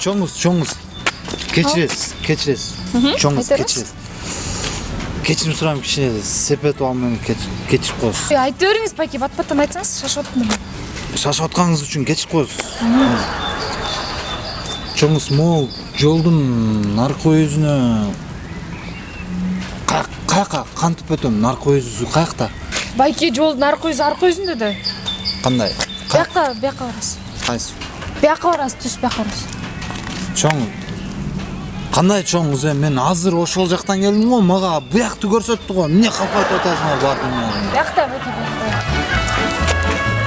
чоңуз чоңуз кечиресиз кечиресиз чоңуз кечиресиз кечирим сурайм кичине сепет кеч- кечирип коесуз айта бериңиз байке бат баттан айтсаңыз шашып атпын мен шашып атканыңыз үчүн кечирип коесуз чоңуз могу жолдун наркы өзүнө каяка кантип өтөм наркы өзү каякта байке жолдун аркы өзү аркы өзүндө да кандай бияка бияка барасыз кайсы бияка барасыз түз бияка барасыз чоң кандай чоңуз эми мен азыр ошол жактан келдим го мага буякты көрсөттү го. Эмне калп айтып атасың бардым бияқта байке бияқта